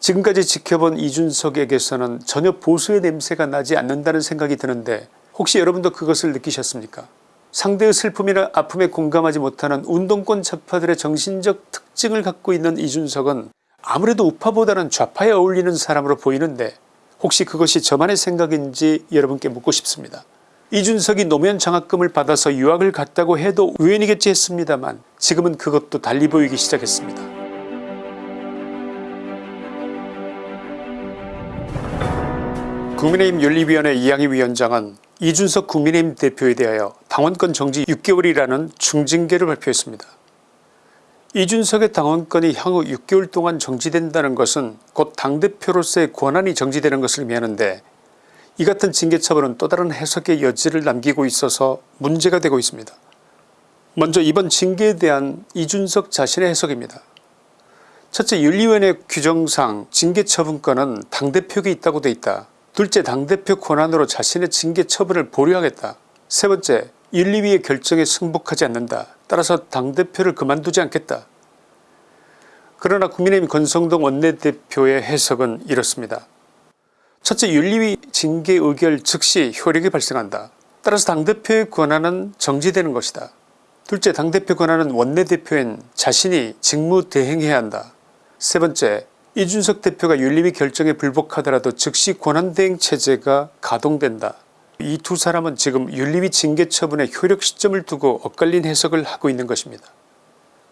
지금까지 지켜본 이준석에게서는 전혀 보수의 냄새가 나지 않는다는 생각이 드는데 혹시 여러분도 그것을 느끼셨습니까 상대의 슬픔이나 아픔에 공감하지 못하는 운동권 좌파들의 정신적 특징을 갖고 있는 이준석은 아무래도 우파보다는 좌파에 어울리는 사람으로 보이는데 혹시 그것이 저만의 생각인지 여러분께 묻고 싶습니다. 이준석이 노무현 장학금을 받아서 유학을 갔다고 해도 우연이겠지 했습니다만 지금은 그것도 달리 보이기 시작했습니다. 국민의힘 윤리위원회 이양희 위원장은 이준석 국민의힘 대표에 대하여 당원권 정지 6개월이라는 중징계를 발표했습니다. 이준석의 당원권이 향후 6개월 동안 정지된다는 것은 곧 당대표로서의 권한이 정지되는 것을 의미하는데 이 같은 징계처벌은 또 다른 해석의 여지를 남기고 있어서 문제가 되고 있습니다. 먼저 이번 징계에 대한 이준석 자신의 해석입니다. 첫째 윤리위원회 규정상 징계처분권은 당대표에게 있다고 돼 있다. 둘째 당대표 권한으로 자신의 징계처분을 보류하겠다. 세 번째 윤리위의 결정에 승복하지 않는다. 따라서 당대표를 그만두지 않겠다. 그러나 국민의힘 권성동 원내대표의 해석은 이렇습니다. 첫째 윤리위 징계 의결 즉시 효력이 발생한다. 따라서 당대표의 권한은 정지되는 것이다. 둘째 당대표 권한은 원내대표인 자신이 직무대행해야 한다. 세 번째 이준석 대표가 윤리위 결정에 불복하더라도 즉시 권한대행 체제가 가동된다. 이 두 사람은 지금 윤리위 징계 처분의 효력 시점을 두고 엇갈린 해석을 하고 있는 것입니다.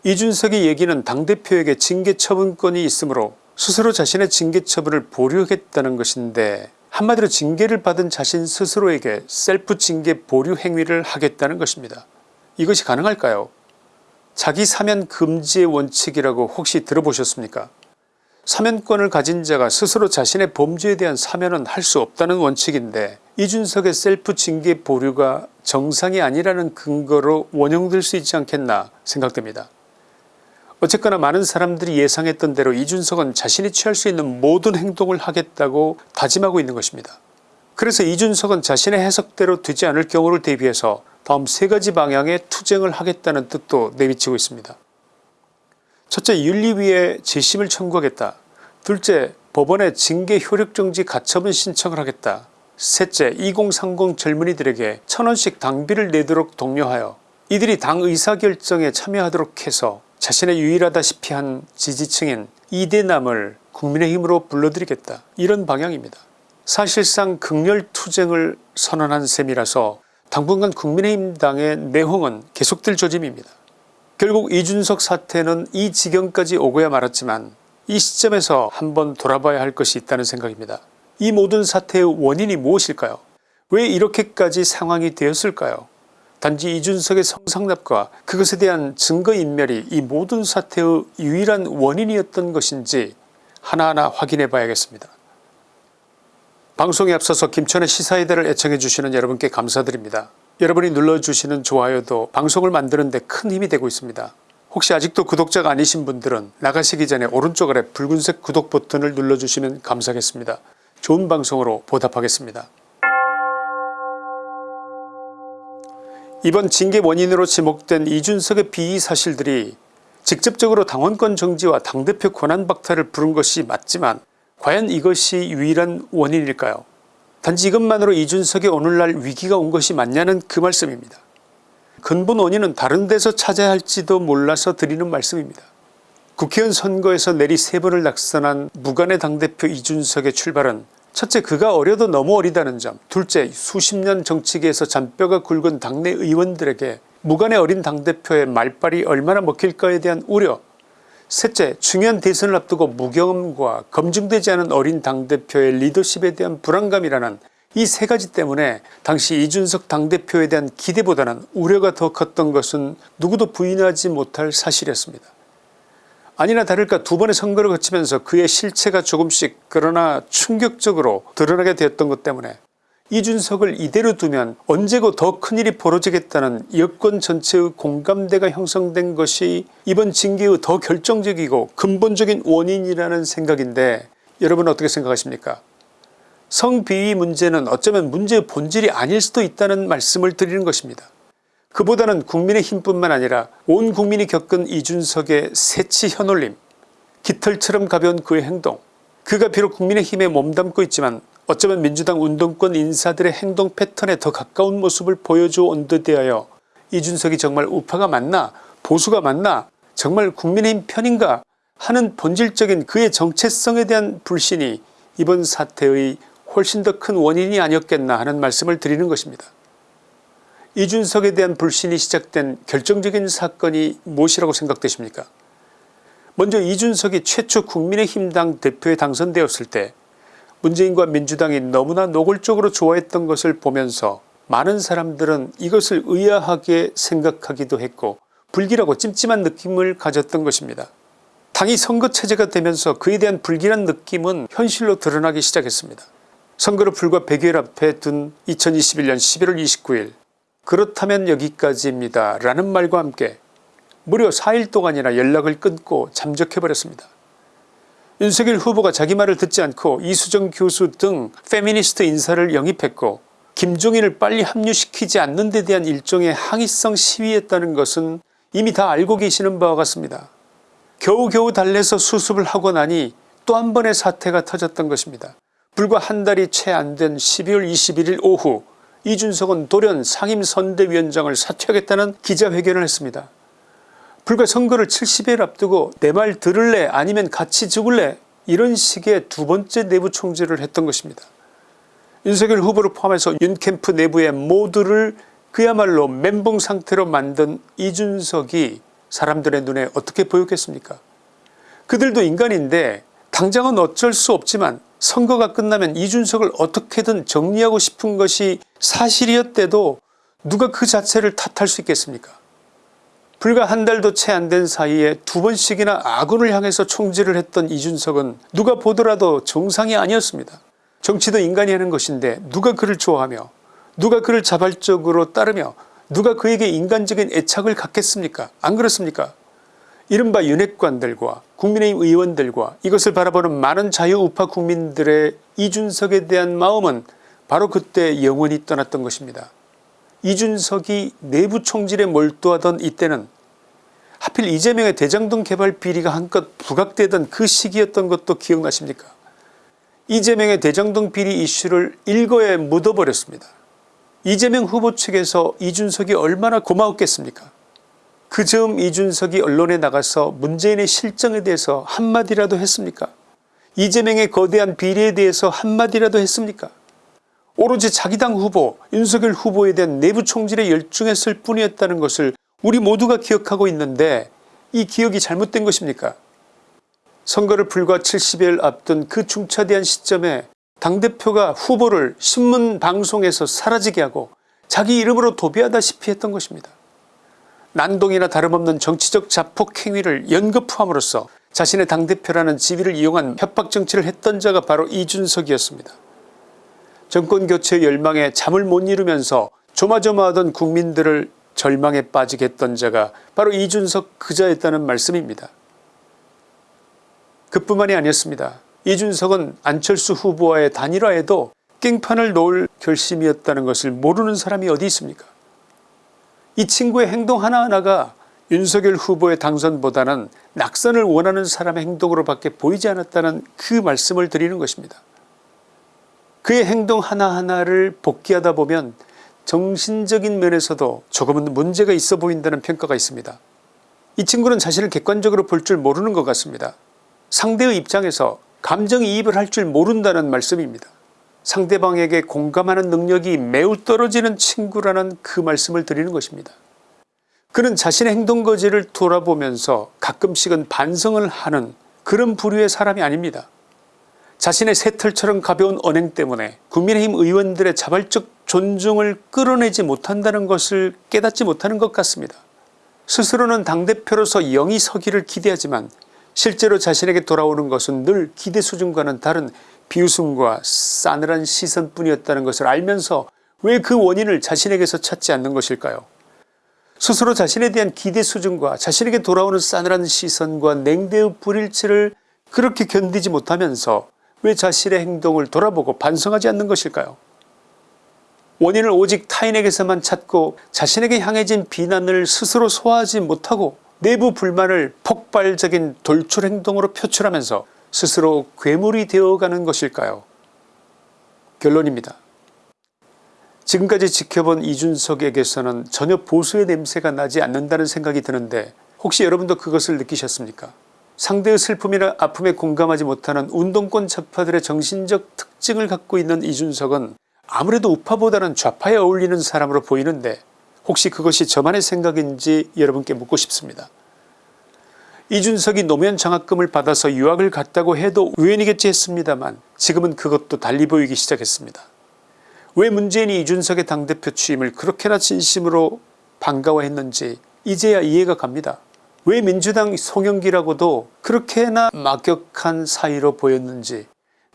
이준석의 얘기는 당대표에게 징계 처분권이 있으므로 스스로 자신의 징계 처분을 보류하겠다는 것인데 한마디로 징계를 받은 자신 스스로에게 셀프 징계 보류 행위를 하겠다는 것입니다. 이것이 가능할까요 자기 사면 금지의 원칙이라고 혹시 들어보셨습니까 사면권을 가진 자가 스스로 자신의 범죄에 대한 사면은 할 수 없다는 원칙인데 이준석의 셀프 징계 보류가 정상이 아니라는 근거로 원용될 수 있지 않겠나 생각됩니다. 어쨌거나 많은 사람들이 예상했던 대로 이준석은 자신이 취할 수 있는 모든 행동을 하겠다고 다짐하고 있는 것입니다. 그래서 이준석은 자신의 해석대로 되지 않을 경우를 대비해서 다음 세 가지 방향의 투쟁을 하겠다는 뜻도 내비치고 있습니다. 첫째 윤리위에 재심을 청구하겠다. 둘째 법원에 징계 효력정지 가처분 신청을 하겠다. 셋째 2030 젊은이들에게 천원씩 당비를 내도록 독려하여 이들이 당 의사결정에 참여하도록 해서 자신의 유일하다시피 한 지지층인 이대남을 국민의힘으로 불러들이겠다 이런 방향입니다. 사실상 극렬투쟁을 선언한 셈이라서 당분간 국민의힘당의 내홍은 계속될 조짐입니다. 결국 이준석 사태는 이 지경까지 오고야 말았지만 이 시점에서 한번 돌아봐야 할 것이 있다는 생각입니다. 이 모든 사태의 원인이 무엇일까요 왜 이렇게까지 상황이 되었을까요 단지 이준석의 성상납과 그것에 대한 증거인멸이 이 모든 사태의 유일한 원인이었던 것인지 하나하나 확인해 봐야겠습니다. 방송에 앞서서 김천의 시사이다를 애청해 주시는 여러분께 감사드립니다. 여러분이 눌러주시는 좋아요도 방송을 만드는 데 큰 힘이 되고 있습니다. 혹시 아직도 구독자가 아니신 분들은 나가시기 전에 오른쪽 아래 붉은색 구독 버튼을 눌러주시면 감사하겠습니다. 좋은 방송으로 보답하겠습니다. 이번 징계 원인으로 지목된 이준석의 비위 사실들이 직접적으로 당원권 정지와 당대표 권한 박탈을 부른 것이 맞지만 과연 이것이 유일한 원인일까요 단지 이것만으로 이준석의 오늘날 위기가 온 것이 맞냐는 그 말씀입니다. 근본 원인은 다른 데서 찾아야 할지도 몰라서 드리는 말씀입니다. 국회의원 선거에서 내리 세 번을 낙선한 무관의 당대표 이준석의 출발은 첫째 그가 어려도 너무 어리다는 점 둘째 수십 년 정치계에서 잔뼈가 굵은 당내 의원들에게 무관의 어린 당대표의 말빨이 얼마나 먹힐까에 대한 우려 셋째 중요한 대선을 앞두고 무경험과 검증되지 않은 어린 당대표의 리더십에 대한 불안감이라는 이 세 가지 때문에 당시 이준석 당대표에 대한 기대보다는 우려가 더 컸던 것은 누구도 부인하지 못할 사실이었습니다. 아니나 다를까 두 번의 선거를 거치면서 그의 실체가 조금씩 그러나 충격적으로 드러나게 되었던 것 때문에 이준석을 이대로 두면 언제고 더 큰일이 벌어지겠다는 여권 전체의 공감대가 형성된 것이 이번 징계의 더 결정적이고 근본적인 원인이라는 생각인데 여러분 어떻게 생각하십니까 성비위 문제는 어쩌면 문제의 본질이 아닐 수도 있다는 말씀을 드리는 것입니다. 그보다는 국민의힘 뿐만 아니라 온 국민이 겪은 이준석의 새치 현올림 깃털처럼 가벼운 그의 행동 그가 비록 국민의힘에 몸담고 있지만 어쩌면 민주당 운동권 인사들의 행동 패턴에 더 가까운 모습을 보여줘 온 듯하여 이준석이 정말 우파가 맞나 보수가 맞나 정말 국민의힘 편인가 하는 본질적인 그의 정체성에 대한 불신이 이번 사태의 훨씬 더 큰 원인이 아니었겠나 하는 말씀을 드리는 것입니다. 이준석에 대한 불신이 시작된 결정적인 사건이 무엇이라고 생각되십니까 먼저 이준석이 최초 국민의힘당 대표에 당선되었을 때 문재인과 민주당이 너무나 노골적으로 좋아했던 것을 보면서 많은 사람들은 이것을 의아하게 생각하기도 했고 불길하고 찜찜한 느낌을 가졌던 것입니다. 당이 선거체제가 되면서 그에 대한 불길한 느낌은 현실로 드러나기 시작했습니다. 선거를 불과 100일 앞에 둔 2021년 11월 29일 그렇다면 여기까지입니다 라는 말과 함께 무려 4일 동안이나 연락을 끊고 잠적해버렸습니다. 윤석열 후보가 자기 말을 듣지 않고 이수정 교수 등 페미니스트 인사를 영입했고 김종인을 빨리 합류시키지 않는 데 대한 일종의 항의성 시위했다는 것은 이미 다 알고 계시는 바와 같습니다. 겨우겨우 달래서 수습을 하고 나니 또 한 번의 사태가 터졌던 것입니다. 불과 한 달이 채 안 된 12월 21일 오후 이준석은 돌연 상임선대위원장을 사퇴하겠다는 기자회견을 했습니다. 불과 선거를 70일 앞두고 내 말 들을래 아니면 같이 죽을래 이런 식의 두 번째 내부 총질을 했던 것입니다. 윤석열 후보를 포함해서 윤캠프 내부의 모두를 그야말로 멘붕 상태로 만든 이준석이 사람들의 눈에 어떻게 보였겠습니까 그들도 인간인데 당장은 어쩔 수 없지만 선거가 끝나면 이준석을 어떻게든 정리하고 싶은 것이 사실이었대도 누가 그 자체를 탓할 수 있겠습니까? 불과 한 달도 채 안 된 사이에 두 번씩이나 아군을 향해서 총질을 했던 이준석은 누가 보더라도 정상이 아니었습니다. 정치도 인간이 하는 것인데 누가 그를 좋아하며 누가 그를 자발적으로 따르며 누가 그에게 인간적인 애착을 갖겠습니까? 안 그렇습니까 이른바 윤핵관들과 국민의힘 의원들과 이것을 바라보는 많은 자유우파 국민들의 이준석에 대한 마음은 바로 그때 영원히 떠났던 것입니다. 이준석이 내부 총질에 몰두하던 이때는 하필 이재명의 대장동 개발 비리가 한껏 부각되던 그 시기였던 것도 기억나십니까 이재명의 대장동 비리 이슈를 일거에 묻어버렸습니다. 이재명 후보 측에서 이준석이 얼마나 고마웠겠습니까 그 즈음 이준석이 언론에 나가서 문재인의 실정에 대해서 한마디라도 했습니까? 이재명의 거대한 비리에 대해서 한마디라도 했습니까? 오로지 자기 당 후보 윤석열 후보에 대한 내부 총질에 열중했을 뿐이었다는 것을 우리 모두가 기억하고 있는데 이 기억이 잘못된 것입니까? 선거를 불과 70일 앞둔 그 중차대한 시점에 당대표가 후보를 신문 방송에서 사라지게 하고 자기 이름으로 도배하다시피 했던 것입니다. 난동이나 다름없는 정치적 자폭 행위를 연거푸함으로써 자신의 당대표라는 지위를 이용한 협박정치를 했던 자가 바로 이준석이었습니다. 정권교체 열망에 잠을 못 이루면서 조마조마하던 국민들을 절망에 빠지게 했던 자가 바로 이준석 그자였다는 말씀입니다. 그뿐만이 아니었습니다. 이준석은 안철수 후보와의 단일화에도 깽판을 놓을 결심이었다는 것을 모르는 사람이 어디 있습니까 이 친구의 행동 하나하나가 윤석열 후보의 당선보다는 낙선을 원하는 사람의 행동으로 밖에 보이지 않았다는 그 말씀을 드리는 것입니다. 그의 행동 하나하나를 복귀하다 보면 정신적인 면에서도 조금은 문제가 있어 보인다는 평가가 있습니다. 이 친구는 자신을 객관적으로 볼 줄 모르는 것 같습니다. 상대의 입장에서 감정이입을 할 줄 모른다는 말씀입니다. 상대방에게 공감하는 능력이 매우 떨어지는 친구라는 그 말씀을 드리는 것입니다. 그는 자신의 행동거지를 돌아보면서 가끔씩은 반성을 하는 그런 부류의 사람이 아닙니다. 자신의 새털처럼 가벼운 언행 때문에 국민의힘 의원들의 자발적 존중을 끌어내지 못한다는 것을 깨닫지 못하는 것 같습니다. 스스로는 당대표로서 영이 서기를 기대하지만 실제로 자신에게 돌아오는 것은 늘 기대 수준과는 다른 비웃음과 싸늘한 시선뿐이었다는 것을 알면서 왜 그 원인을 자신에게서 찾지 않는 것일까요? 스스로 자신에 대한 기대 수준과 자신에게 돌아오는 싸늘한 시선과 냉대의 불일치를 그렇게 견디지 못하면서 왜 자신의 행동을 돌아보고 반성하지 않는 것일까요? 원인을 오직 타인에게서만 찾고 자신에게 향해진 비난을 스스로 소화하지 못하고 내부 불만을 폭발적인 돌출 행동으로 표출하면서 스스로 괴물이 되어가는 것일까요 결론입니다. 지금까지 지켜본 이준석에게서는 전혀 보수의 냄새가 나지 않는다는 생각이 드는데 혹시 여러분도 그것을 느끼셨습니까 상대의 슬픔이나 아픔에 공감하지 못하는 운동권 좌파들의 정신적 특징을 갖고 있는 이준석은 아무래도 우파보다는 좌파에 어울리는 사람으로 보이는데 혹시 그것이 저만의 생각인지 여러분께 묻고 싶습니다. 이준석이 노무현 장학금을 받아서 유학을 갔다고 해도 우연이겠지 했습니다만 지금은 그것도 달리 보이기 시작했습니다. 왜 문재인이 이준석의 당대표 취임을 그렇게나 진심으로 반가워했는지 이제야 이해가 갑니다. 왜 민주당 송영기라고도 그렇게나 막역한 사이로 보였는지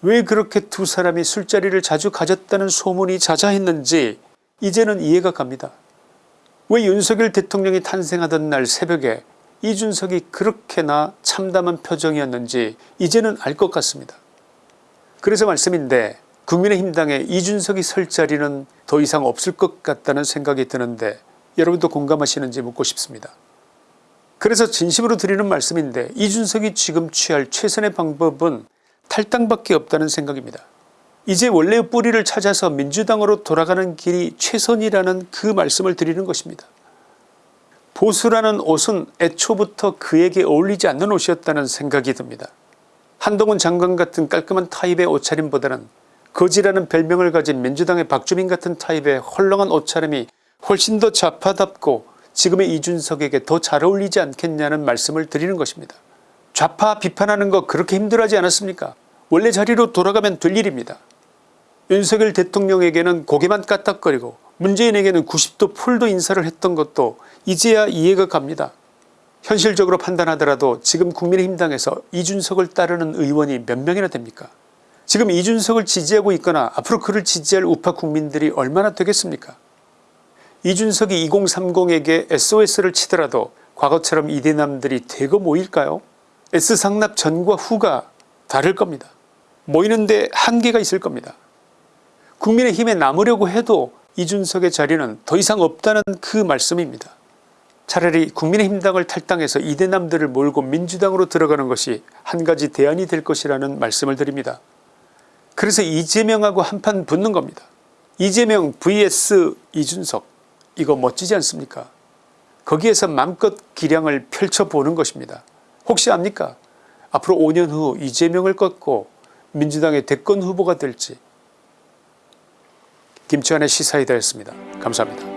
왜 그렇게 두 사람이 술자리를 자주 가졌다는 소문이 자자했는지 이제는 이해가 갑니다. 왜 윤석열 대통령이 탄생하던 날 새벽에 이준석이 그렇게나 참담한 표정이었는지 이제는 알 것 같습니다. 그래서 말씀인데 국민의힘당에 이준석이 설 자리는 더 이상 없을 것 같다는 생각이 드는데 여러분도 공감하시는지 묻고 싶습니다. 그래서 진심으로 드리는 말씀인데 이준석이 지금 취할 최선의 방법은 탈당밖에 없다는 생각입니다. 이제 원래의 뿌리를 찾아서 민주당으로 돌아가는 길이 최선이라는 그 말씀을 드리는 것입니다. 보수라는 옷은 애초부터 그에게 어울리지 않는 옷이었다는 생각이 듭니다. 한동훈 장관 같은 깔끔한 타입의 옷차림보다는 거지라는 별명을 가진 민주당의 박주민 같은 타입의 헐렁한 옷차림이 훨씬 더 좌파답고 지금의 이준석에게 더 잘 어울리지 않겠냐는 말씀을 드리는 것입니다. 좌파 비판하는 거 그렇게 힘들어하지 않았습니까 원래 자리로 돌아가면 될 일입니다. 윤석열 대통령에게는 고개만 까딱거리고 문재인에게는 90도 풀도 인사를 했던 것도 이제야 이해가 갑니다. 현실적으로 판단하더라도 지금 국민의힘당에서 이준석을 따르는 의원이 몇 명이나 됩니까 지금 이준석을 지지하고 있거나 앞으로 그를 지지할 우파 국민들이 얼마나 되겠습니까 이준석이 2030에게 SOS를 치더라도 과거처럼 이대남들이 대거 모일까요 S상납 전과 후가 다를 겁니다. 모이는데 한계가 있을 겁니다. 국민의힘에 남으려고 해도 이준석의 자리는 더 이상 없다는 그 말씀입니다. 차라리 국민의힘당을 탈당해서 이대남들을 몰고 민주당으로 들어가는 것이 한 가지 대안이 될 것이라는 말씀을 드립니다. 그래서 이재명하고 한판 붙는 겁니다. 이재명 vs 이준석 이거 멋지지 않습니까 거기에서 맘껏 기량을 펼쳐보는 것입니다. 혹시 압니까 앞으로 5년 후 이재명을 꺾고 민주당의 대권 후보가 될지 김치환의 시사이다였습니다. 감사합니다.